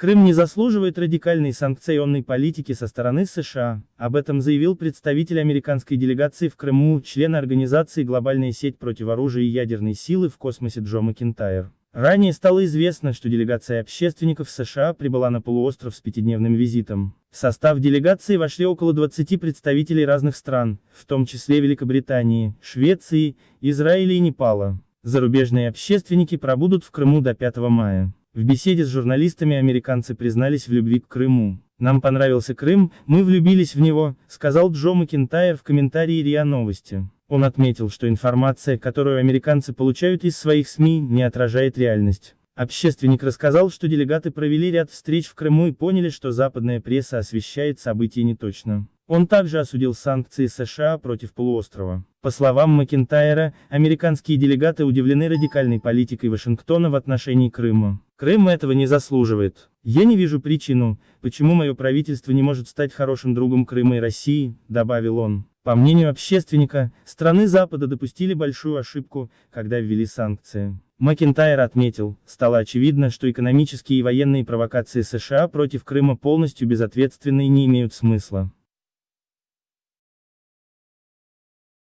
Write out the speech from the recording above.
Крым не заслуживает радикальной санкционной политики со стороны США, об этом заявил представитель американской делегации в Крыму, член организации «Глобальная сеть против оружия и ядерной силы в космосе Джо Макинтайр. Ранее стало известно, что делегация общественников США прибыла на полуостров с пятидневным визитом. В состав делегации вошли около 20 представителей разных стран, в том числе Великобритании, Швеции, Израиля и Непала. Зарубежные общественники пробудут в Крыму до 5 мая. В беседе с журналистами американцы признались в любви к Крыму. «Нам понравился Крым, мы влюбились в него», сказал Джо Макинтайр в комментарии РИА Новости. Он отметил, что информация, которую американцы получают из своих СМИ, не отражает реальность. Общественник рассказал, что делегаты провели ряд встреч в Крыму и поняли, что западная пресса освещает события неточно. Он также осудил санкции США против полуострова. По словам Макентайра, американские делегаты удивлены радикальной политикой Вашингтона в отношении Крыма. Крым этого не заслуживает. Я не вижу причину, почему мое правительство не может стать хорошим другом Крыма и России, добавил он. По мнению общественника, страны Запада допустили большую ошибку, когда ввели санкции. Макентайр отметил, стало очевидно, что экономические и военные провокации США против Крыма полностью безответственны и не имеют смысла.